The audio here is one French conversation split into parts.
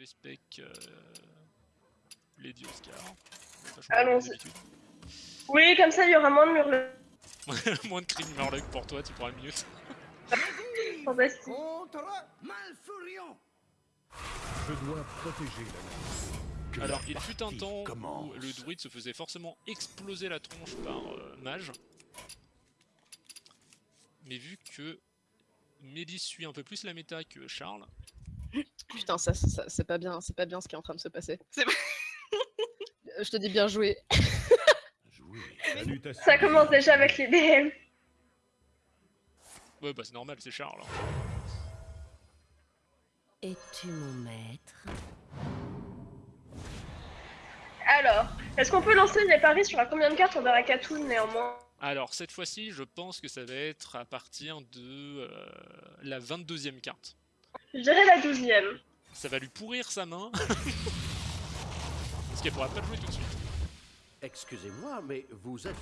vais spec euh, Lady Oscar. Allons-y. Oui, comme ça il y aura moins de murles. moins de crime Murloc pour toi, tu pourras mieux. Fantastique. Je dois protéger la Alors, il fut un temps où le druide se faisait forcément exploser la tronche par euh, mage. Mais vu que Mélis suit un peu plus la méta que Charles. Putain, ça, ça c'est pas bien, c'est pas bien ce qui est en train de se passer. Je te dis bien joué. Ça commence déjà avec les DM. Ouais, bah c'est normal, c'est Charles. Es-tu mon maître? Alors, est-ce qu'on peut lancer les paris sur à combien de cartes? On verra Katoon néanmoins Alors, cette fois-ci, je pense que ça va être à partir de euh, la 22ème carte. Je dirais la 12ème. Ça va lui pourrir sa main. Parce qu'elle pourra pas le jouer tout de suite. Excusez-moi, mais vous êtes...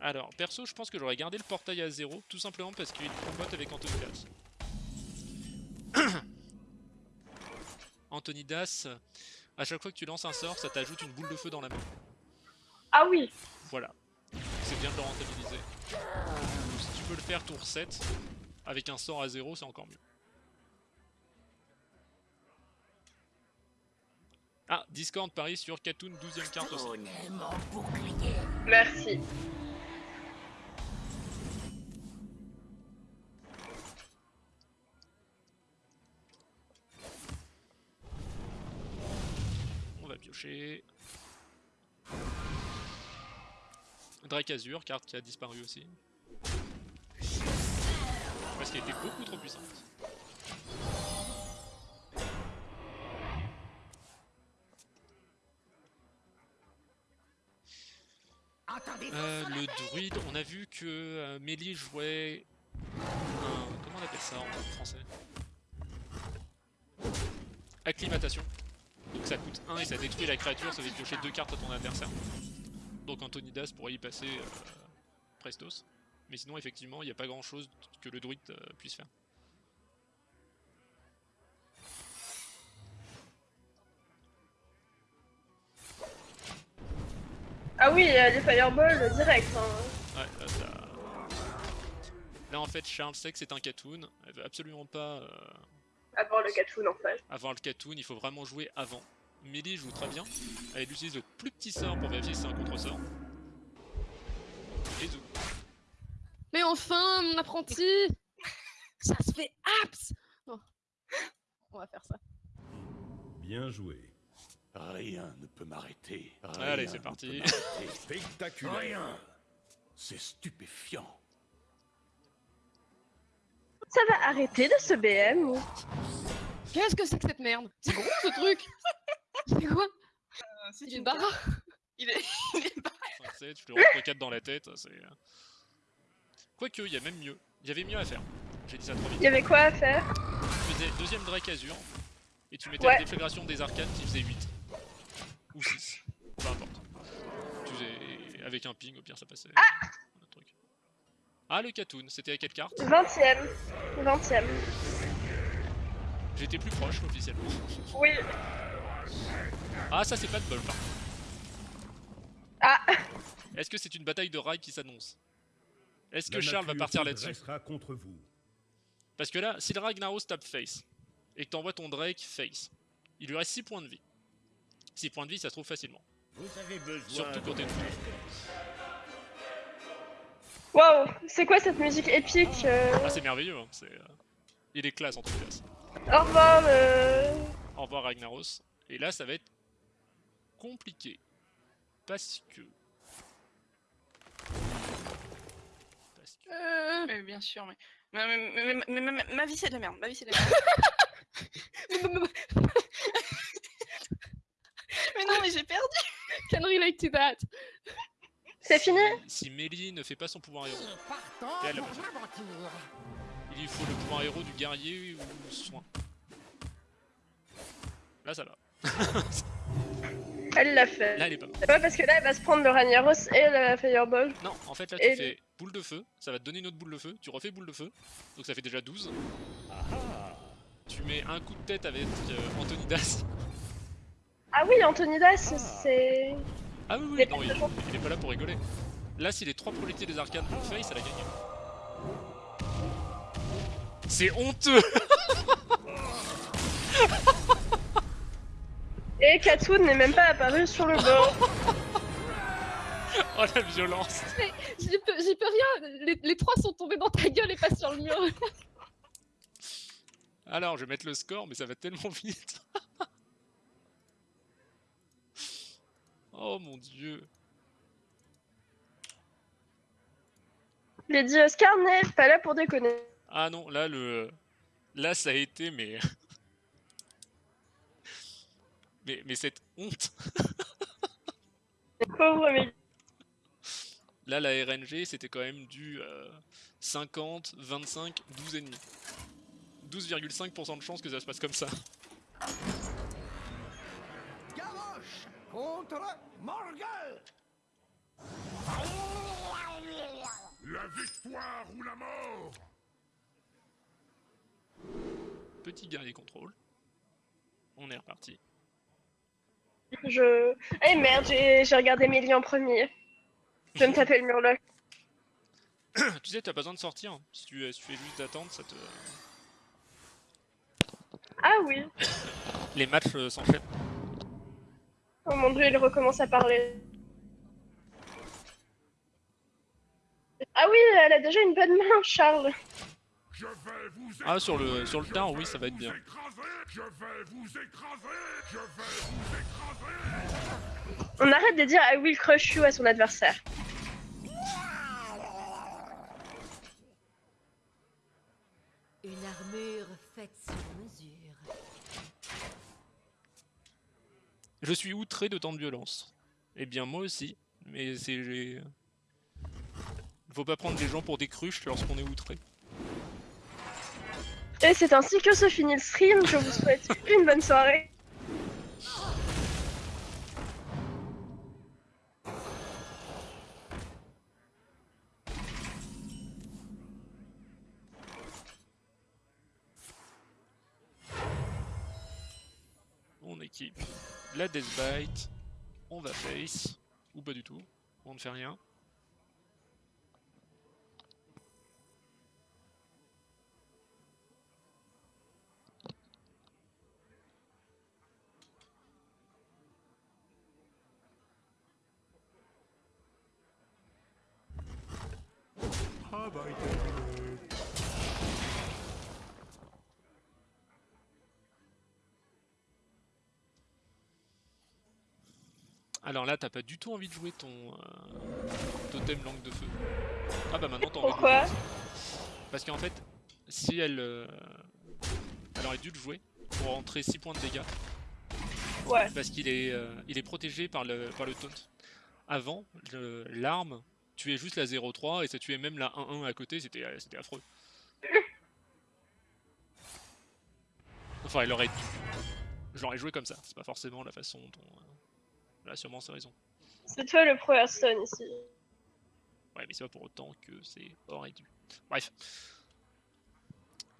Alors, perso, je pense que j'aurais gardé le portail à zéro, tout simplement parce qu'il combatte avec Antonidas. Antonidas, à chaque fois que tu lances un sort, ça t'ajoute une boule de feu dans la main. Ah oui Voilà. C'est bien de le rentabiliser. Peux le faire tour 7, avec un sort à zéro, c'est encore mieux. Ah, Discord parie sur Katoon, 12ème carte aussi. Merci. On va piocher. Drake Azure, carte qui a disparu aussi. Parce qu'elle était beaucoup trop puissante. Euh, le druide, on a vu que euh, Mélie jouait un... Comment on appelle ça en français? Acclimatation. Donc ça coûte 1 et ça détruit la créature, ça fait piocher 2 cartes à ton adversaire. Donc Antonidas pourrait y passer euh, Prestos. Mais sinon effectivement il n'y a pas grand chose que le druide euh, puisse faire. Ah oui, euh, les fireballs direct. Hein. Ouais, là, ça... là en fait Charles sait que c'est un Katoon, elle veut absolument pas... Euh... Avoir le Katoon en fait. Avoir le Katoon, il faut vraiment jouer avant. Millie joue très bien, elle utilise le plus petit sort pour vérifier si c'est un contre-sort. Enfin, mon apprenti Ça se fait Non. On va faire ça. Bien joué. Rien ne peut m'arrêter. Allez, c'est parti. Spectaculaire. Rien. C'est stupéfiant. Ça va arrêter de ce BM ou? Qu'est-ce que c'est que cette merde? C'est gros ce truc C'est quoi? Euh, c'est une barre? Il est, il est barre. 5-7, je te rentre 4 dans la tête, c'est... Quoique, il y a même mieux. Il y avait mieux à faire. J'ai dit ça trop vite. Il y avait quoi à faire Tu faisais deuxième Drake Azure, et tu mettais Ouais. la déflagration des arcanes qui faisait 8. Ou 6. Peu importe. Tu faisais avec un ping, au pire ça passait. Ah truc. Ah, le Katoon, c'était à quelle carte 20ème. 20ème. J'étais plus proche officiellement. Oui. Ah, ça c'est pas de bol par contre. Ah Est-ce que c'est une bataille de rail qui s'annonce Est-ce que Charles va partir là-dessus dressera contre vous. Parce que là, si le Ragnaros tape face, et que t'envoies ton Drake face, il lui reste 6 points de vie. 6 points de vie, ça se trouve facilement. Vous avez besoin Surtout quand t'es. Waouh C'est quoi cette musique épique euh Ah, c'est merveilleux, hein. c'est, euh, il est classe en tout cas. Au revoir euh... Au revoir Ragnaros. Et là, ça va être compliqué. Parce que... Euh, Mais bien sûr, mais. Mais, mais- mais- mais- mais- mais- ma vie c'est de la merde, ma vie c'est de la merde. mais non, mais j'ai perdu. Can relate to that C'est fini? Si Mélie ne fait pas son pouvoir héros, elle il lui faut le pouvoir héros du guerrier ou soin. Là, ça va. Elle l'a fait. Là, elle est pas mal. C'est pas parce que là, elle va se prendre le Ragnaros et le Fireball. Non, en fait, là, tu Et- fais boule de feu, ça va te donner une autre boule de feu, tu refais boule de feu, donc ça fait déjà 12. Tu mets un coup de tête avec euh, Antonidas. Ah oui, Antonidas, c'est. Ah oui, oui, non, il, est pas là pour rigoler. Là, si les trois prolétiers des arcanes font face, elle a gagné. C'est honteux Et Katsun n'est même pas apparu sur le bord. Oh la violence J'y peux, j'y peux rien. Les, les trois sont tombés dans ta gueule et pas sur le mur. Alors, je vais mettre le score, mais ça va tellement vite. oh mon dieu. Lady Oscar n'est pas là pour déconner. Ah non, là, le... Là, ça a été, mais... mais, mais cette honte. Pauvre. Là, la RNG, c'était quand même du euh, 50, 25, 12 et demi. 12,5% de chance que ça se passe comme ça. Gavroche contre Morgul La victoire ou la mort Petit guerrier contrôle. On est reparti. Je. Eh merde, j'ai regardé Mélie en premier. Je vais me taper le murloc. tu sais, t'as pas besoin de sortir. hein. Si tu, si tu fais juste d'attendre, ça te... Ah oui. Les matchs euh, s'enchaînent. Oh mon dieu, il recommence à parler. Ah oui, elle a déjà une bonne main, Charles. Je vais vous Ah, sur le, sur le tard, oui, ça va être bien. écraser Je vais vous écraser Je vais vous écraser On arrête de dire I will crush you à son adversaire. Une armure faite sur mesure. Je suis outré de tant de violence. Eh bien, moi aussi. Mais c'est... j'ai- Faut pas prendre les gens pour des cruches lorsqu'on est outré. Et c'est ainsi que se finit le stream. Je vous souhaite une bonne soirée. On équipe la Deathbite. On va face. Ou pas du tout. On ne fait rien. Alors là, t'as pas du tout envie de jouer ton euh, totem langue de feu. Ah bah maintenant t'as envie de Pourquoi jouer. Parce qu'en fait, si elle... euh, Elle aurait dû le jouer pour rentrer 6 points de dégâts. Ouais. Parce qu'il est, euh, il est protégé par le, par le taunt. Avant, l'arme tuait juste la 0-3 et ça tuait même la 1-1 à côté, c'était euh, c'était affreux. Enfin, elle aurait dû. Je l'aurais joué comme ça, c'est pas forcément la façon dont... euh, Là, sûrement, c'est raison. C'est toi le pro Hearthstone ici. Ouais, mais c'est pas pour autant que c'est aurait dû. Bref.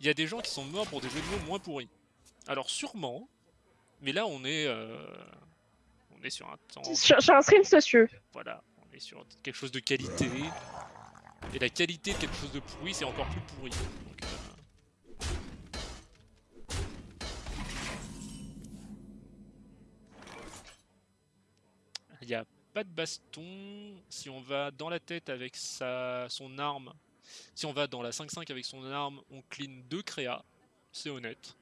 Il y a des gens qui sont morts pour des jeux de mots moins pourris. Alors sûrement, mais là on est, euh, on est sur un temps, J'ai j'ai un stream socieux. voilà, sur quelque chose de qualité. Et la qualité de quelque chose de pourri, c'est encore plus pourri. Euh, Il n'y a pas de baston. Si on va dans la tête avec sa, son arme, si on va dans la 5-5 avec son arme, on clean deux créas. C'est honnête.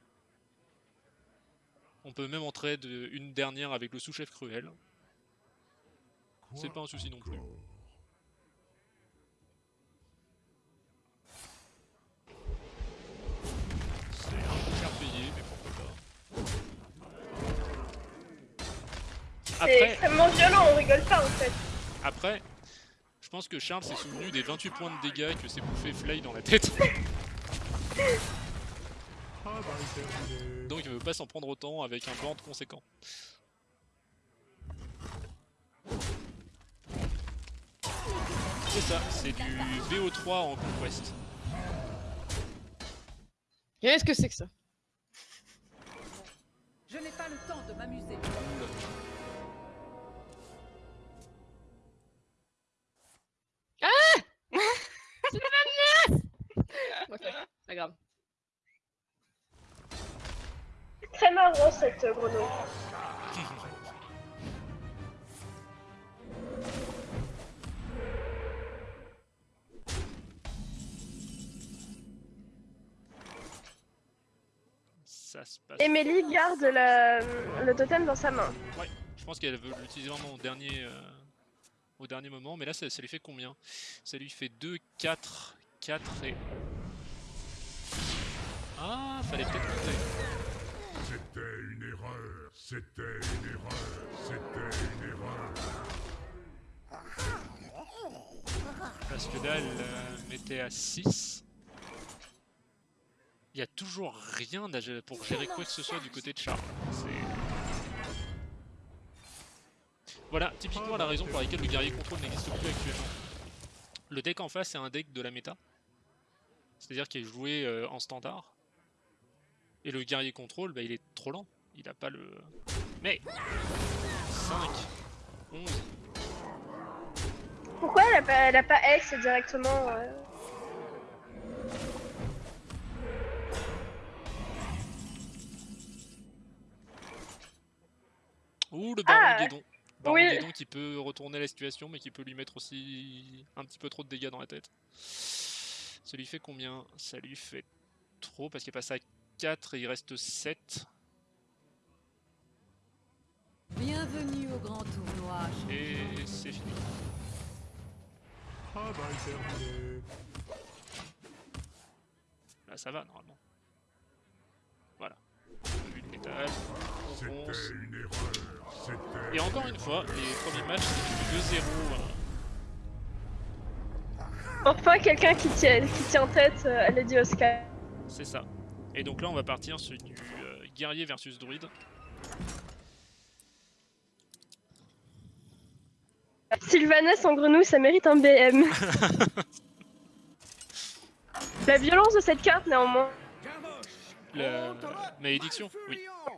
On peut même entrer une dernière avec le sous-chef cruel. C'est pas un souci non plus. C'est un peu cher payé, mais pourquoi pas. C'est Après, extrêmement violent, on rigole pas en fait. après, je pense que Charles s'est souvenu des 28 points de dégâts que s'est bouffé Fly dans la tête. Donc il veut pas s'en prendre autant avec un board conséquent. C'est ça, c'est du VO3 en Conquest. Qu'est-ce que c'est que ça? Je n'ai pas le temps de m'amuser. Ok, pas grave. Très marrant cette grenouille. Emélie garde le totem dans sa main. Ouais, je pense qu'elle veut l'utiliser vraiment au dernier, euh, au dernier moment, mais là ça, ça lui fait combien? Ça lui fait 2, 4, 4 et... Ah, fallait peut-être compter. C'était une erreur. C'était une erreur. C'était une erreur. Parce que là, elle euh, mettait à 6. Il y a toujours rien pour gérer quoi que ce soit du côté de Charles. Voilà, typiquement la raison pour laquelle le guerrier contrôle n'existe plus actuellement. Le deck en face c'est un deck de la méta. C'est-à-dire qu'il est joué euh, en standard. Et le guerrier contrôle, bah, il est trop lent. Il a pas le... Mais 5, 11, Pourquoi elle a pas, elle a pas X directement euh? Le baron Ah, Guédon. Baron oui. Guédon qui peut retourner la situation, mais qui peut lui mettre aussi un petit peu trop de dégâts dans la tête. Ça lui fait combien? Ça lui fait trop, parce qu'il passe à 4 et il reste 7. Bienvenue au grand tournoi. Et c'est fini. Travail terminé. Là, ça va, normalement. Voilà. Vue de métal, on fonce. C'était une erreur. C'était. Et encore une fois, les premiers matchs, c'est du 2-0. euh, Enfin quelqu'un qui tient, qui tient tête euh, à Lady Oscar. C'est ça. Et donc là, on va partir sur du euh, guerrier versus druide. Sylvanas en grenouille, ça mérite un BM. La violence de cette carte néanmoins. La malédiction,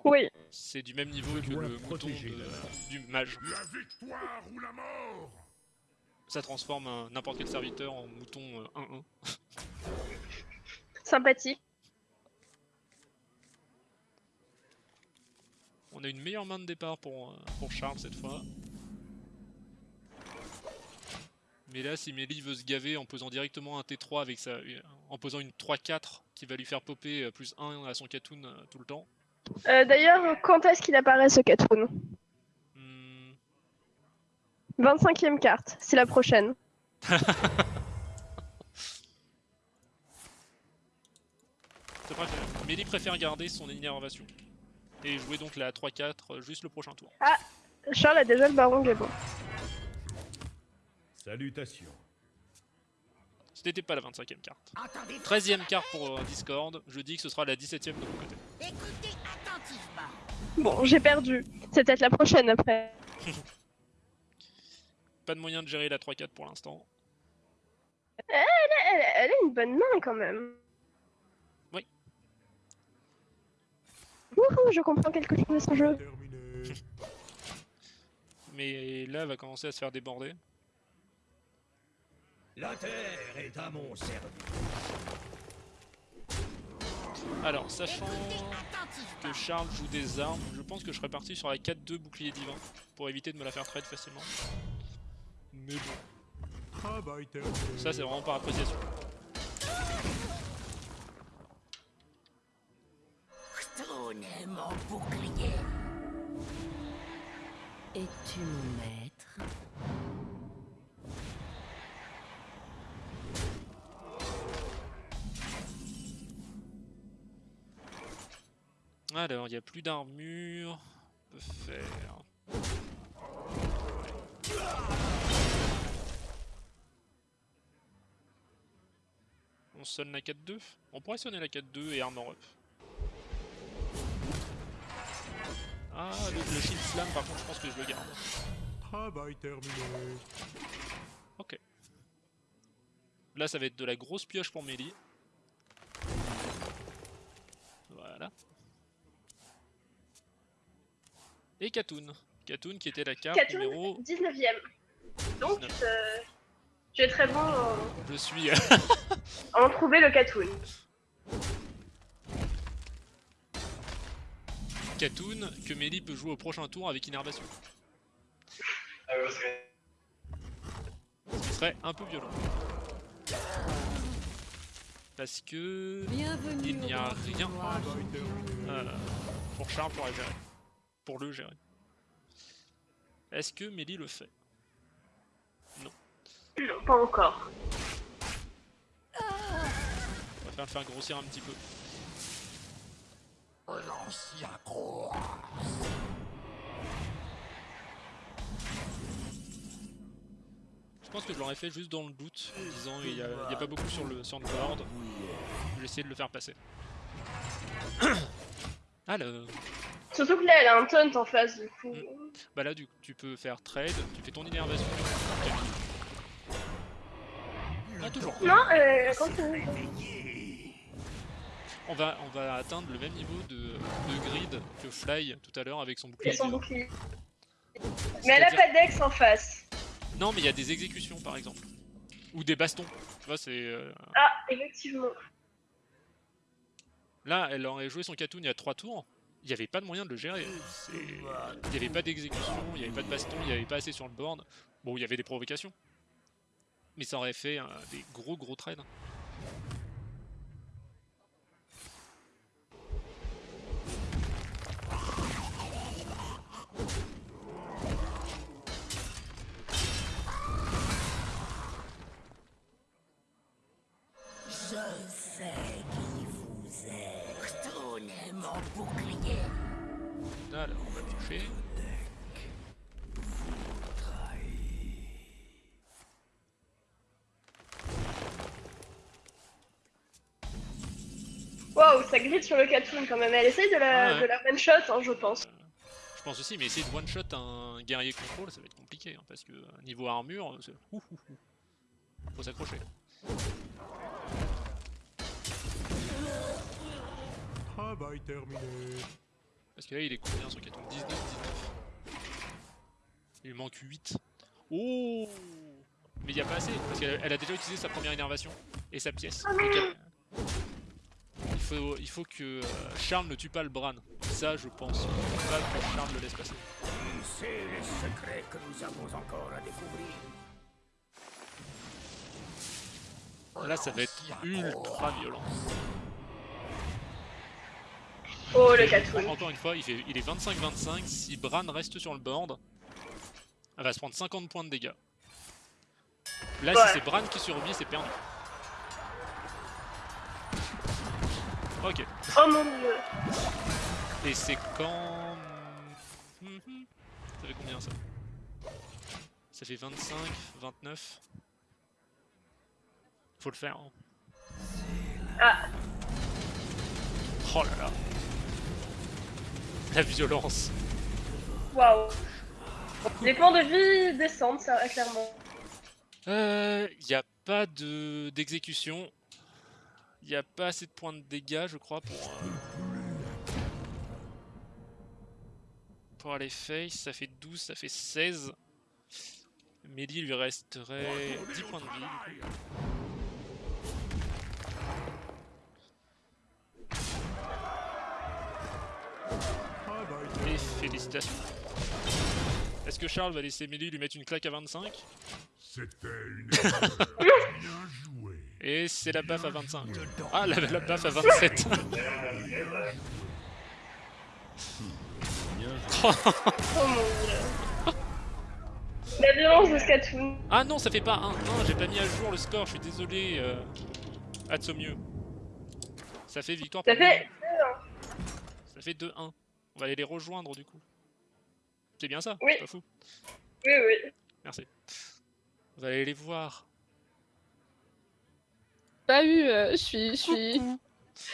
oui. C'est du même niveau que le mouton de- du mage. La victoire ou la mort Ça transforme un- n'importe quel serviteur en mouton euh, 1-1. Sympathique. On a une meilleure main de départ pour, euh, pour Charles cette fois. Mais là, si Mélie veut se gaver en posant directement un T3 avec sa, en posant une 3-4 qui va lui faire popper euh, plus 1 à son Katoon euh, tout le temps. Euh, D'ailleurs, quand est-ce qu'il apparaît ce Katoon Hmm, 25ème carte, c'est la prochaine. Mélie préfère garder son énervation. Et jouer donc la 3-4 euh, juste le prochain tour. Charles a déjà le baron Gabon. Salutations. Ce n'était pas la 25ème carte. Attendez, 13ème carte pour euh, Discord, je dis que ce sera la 17ème de mon côté. écoutez attentivement. Bon, j'ai perdu. C'est peut-être la prochaine après. Pas de moyen de gérer la 3-4 pour l'instant. Elle, elle- elle a une bonne main quand même. Oui. Wouhou, je comprends quelque chose de ce jeu. Mais là, elle va commencer à se faire déborder. La terre est à mon service. Alors, sachant que Charles joue des armes, je pense que je serais parti sur la 4-2 bouclier divin pour éviter de me la faire trade facilement. Mais bon, ça c'est vraiment par appréciation. Mon bouclier. Es-tu mon maître? Alors, il n'y a plus d'armure. On peut faire. On sonne la 4-2 On pourrait sonner la 4-2 et armor up. Ah, le, le shield slam, par contre, je pense que je le garde. Travail terminé. Ok. Là, ça va être de la grosse pioche pour Mélie. Et Katoun. Katoun qui était la carte Katoun, numéro 19ème. Donc, 19. euh, tu es très bon en, Je suis. en trouver le Katoon. Katoun que Mélie peut jouer au prochain tour avec Innervation. Ce qui serait un peu violent. Parce que Bienvenue il n'y a rien euh, pour Charles pour la gérer. Pour le gérer. Est-ce que Mélie le fait? Non, pas encore. On va faire le faire grossir un petit peu. L'ancien croix. Je pense que je l'aurais fait juste dans le doute, en disant il n'y a, il y a pas beaucoup sur le, sur le board. Je vais essayer de le faire passer. Alors, Surtout que là, elle a un taunt en face, du coup. bah là du coup, tu peux faire trade, tu fais ton innervation. Ah toujours. Non, euh, continue. On va, on va atteindre le même niveau de, de grid que Fly tout à l'heure avec son bouclier. Et son bouclier. Mais elle a pas d'ex en face. Non mais il y a des exécutions par exemple. Ou des bastons. Tu vois, c'est... euh, Ah, effectivement. Là, elle aurait joué son Katoon il y a 3 tours. Il n'y avait pas de moyen de le gérer. Il n'y avait pas d'exécution, il n'y avait pas de baston, il n'y avait pas assez sur le board. Bon, il y avait des provocations. Mais ça aurait fait des gros gros trades. On va toucher. Waouh, ça grille sur le Katoon quand même. Elle essaye de la, Ah ouais. de la one shot, hein, je pense. Je pense aussi, mais essayer de one-shot un guerrier contrôle, ça va être compliqué. hein, parce que euh, niveau armure, c'est... ouh, ouh, ouh. Faut s'accrocher. Travail terminé. Parce que là, il est combien sur Katoon 19, 19. Il lui manque 8. Oh Mais il n'y a pas assez, parce qu'elle elle a déjà utilisé sa première énervation et sa pièce. Donc elle- il, faut, il faut que euh, Charles ne tue pas le Bran. Ça, je pense pas que Charles le laisse passer. C'est les secrets que nous avons encore à découvrir. Là, ça va être ultra violent. Oh, le. Encore une fois, il, fait, il est 25-25. Si Bran reste sur le board, elle va se prendre 50 points de dégâts. Là, Ouais. si c'est Bran qui survit, c'est perdu. Ok. Oh mon dieu. Et c'est quand... Mhm. Ça fait combien ça? Ça fait 25, 29. Faut le faire. hein. Ah, Oh là là. La violence. waouh. Les points de vie descendent, ça, clairement. Euh, y a pas de d'exécution. Y a pas assez de points de dégâts, je crois, pour euh, pour aller face. Ça fait 12, ça fait 16. Mehdi lui resterait 10 points de vie. Félicitations. Est-ce que Charles va laisser Mélie lui mettre une claque à 25 C'était une erreur. Bien joué. Et c'est la baffe à 25. Ah, la, la baffe à 27. Oh mon dieu. La violence de ce Katoon. ah non, ça fait pas 1-1, j'ai pas mis à jour le score, je suis désolé. Euh... Atsomieux. Ça fait victoire Ça pour fait. Ça fait 2-1. On va aller les rejoindre du coup. C'est bien ça Oui. C'est Pas fou. Oui, oui. Merci. On va aller les voir. Pas eu, euh, je suis. Je suis...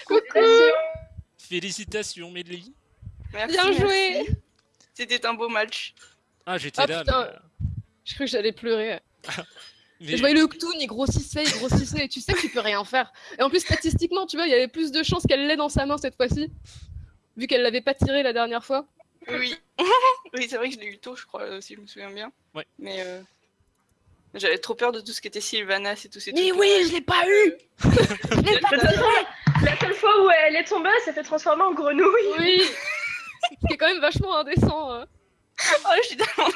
Félicitations. Félicitations, Mélie. Merci, Bien joué C'était un beau match. Ah, j'étais Ah, là, putain. mais... euh, Je crois que j'allais pleurer. mais- je voyais le Ktoon, il grossissait, il grossissait, et tu sais que tu peux rien faire. Et en plus, statistiquement, tu vois, il y avait plus de chances qu'elle l'ait dans sa main cette fois-ci, vu qu'elle l'avait pas tiré la dernière fois. Oui. oui, c'est vrai que je l'ai eu tôt, je crois, si je me souviens bien. Ouais. Mais euh, j'avais trop peur de tout ce qui était Sylvanas et tous ces Mais trucs. oui, je l'ai pas eu Je l'ai pas façon, la seule fois où elle est tombée, elle s'est fait transformer en grenouille. Oui C'est quand même vachement indécent. hein. Oh, je suis tellement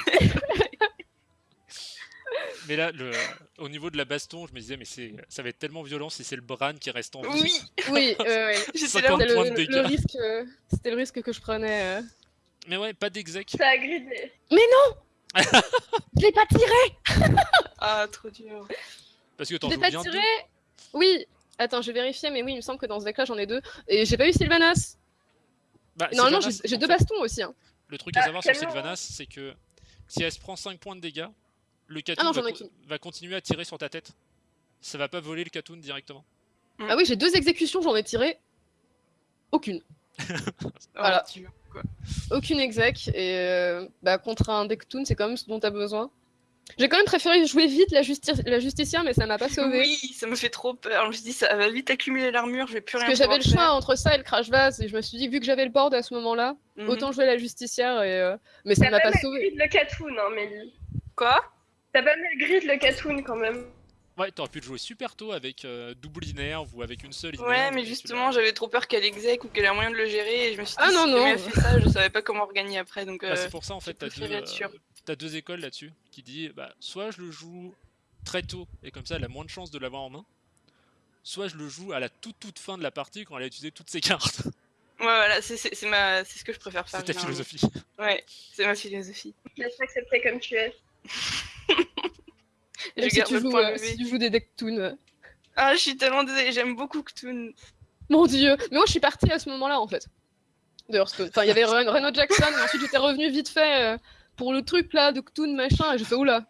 Mais là, le... au niveau de la baston, je me disais, mais c'est... ça va être tellement violent si c'est le Bran qui reste en vie. Oui, Oui, ouais, ouais. j'étais là. 50 C'était le, le risque, euh, c'était le risque que je prenais. euh. Mais ouais, pas d'exec. Ça a gridé. Je l'ai pas tiré Ah, trop dur. Parce que Je t'en l'ai joues pas bien tiré deux. Oui Attends, je vais vérifier, mais oui, il me semble que dans ce deck-là, j'en ai deux. Et j'ai pas eu Sylvanas Bah, Normalement, Sylvanas, j'ai deux fait, bastons aussi. hein. Le truc à Ah, savoir sur tellement. Sylvanas, c'est que si elle se prend 5 points de dégâts, le Ah Katoon va, co- continuer à tirer sur ta tête. Ça va pas voler le Katoon directement. Ah oui, j'ai deux exécutions, j'en ai tiré aucune. Oh, Voilà. Aucune exec. Et euh, bah, contre un deck toon, c'est quand même ce dont t'as besoin. J'ai quand même préféré jouer vite la, justi- la justicière, mais ça m'a pas sauvé. Oui, ça me fait trop peur. Je me suis dit, ça va vite accumuler l'armure, je vais plus Parce rien que j'avais le choix entre ça et le crash vase, et je me suis dit, vu que j'avais le board à ce moment-là. Mhm. autant jouer la justicière, et, euh, mais ça m'a pas sauvé. le Katoon, hein, Mélie. Quoi? T'as pas mal grid le Katoon quand même. Ouais, t'aurais pu le jouer super tôt avec euh, double inerve ou avec une seule inerve. Ouais, mais justement, j'avais trop peur qu'elle exec ou qu'elle ait moyen de le gérer. Et je me suis dit, Ah non, si non. elle fait ça, je savais pas comment regagner après. Donc, Bah, euh, c'est pour ça en fait, t'as deux, euh, deux écoles là-dessus qui dit bah, soit je le joue très tôt et comme ça elle a moins de chances de l'avoir en main, soit je le joue à la toute toute fin de la partie quand elle a utilisé toutes ses cartes. ouais, voilà, c'est ce que je préfère faire. C'est ta philosophie. Ouais, c'est ma philosophie. Laisse accepter comme tu es. Je Même si garde tu, le joues, point euh, si tu joues des decks toon. euh. Ah, je suis tellement désolée, j'aime beaucoup Ktoon. Mon dieu Mais moi, je suis partie à ce moment-là, en fait. De Hearthstone. Enfin, il y avait Ren- Reno Jackson, et ensuite j'étais revenu vite fait euh, pour le truc là de Ktoon machin, et j'ai fait oula.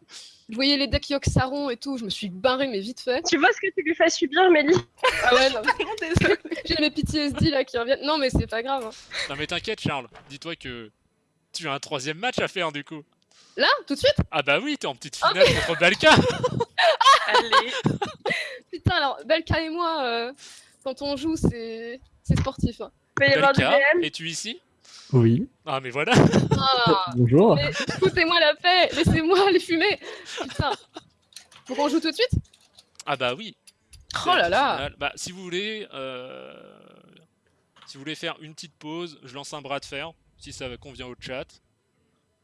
Je voyais les decks Yok Saron et tout, je me suis barré, mais vite fait. Tu vois ce que tu lui fais subir, Mélie? Ah ouais, non, j'ai mes PTSD là qui reviennent. Non, mais c'est pas grave. hein. non mais t'inquiète Charles, dis-toi que tu as un troisième match à faire du coup. Là, tout de suite? Ah bah oui, t'es en petite Ah, finale contre Balka Allez. Putain, alors, Belka et moi, euh, quand on joue, c'est c'est sportif. hein. Balka, es-tu ici? Oui, Ah mais voilà Ah, bonjour. foutez-moi la paix, laissez-moi les fumer. Putain. Faut qu'on joue tout de suite? Ah bah oui Oh là là. Bah si vous voulez, euh, si vous voulez faire une petite pause, je lance un bras de fer, si ça convient au chat.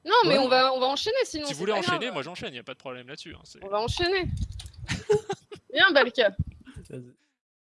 Non, mais Ouais. on va, on va enchaîner sinon. si vous voulez enchaîner, grave. moi j'enchaîne, y a pas de problème là-dessus. hein, On va enchaîner. Viens, Balka. Vas-y.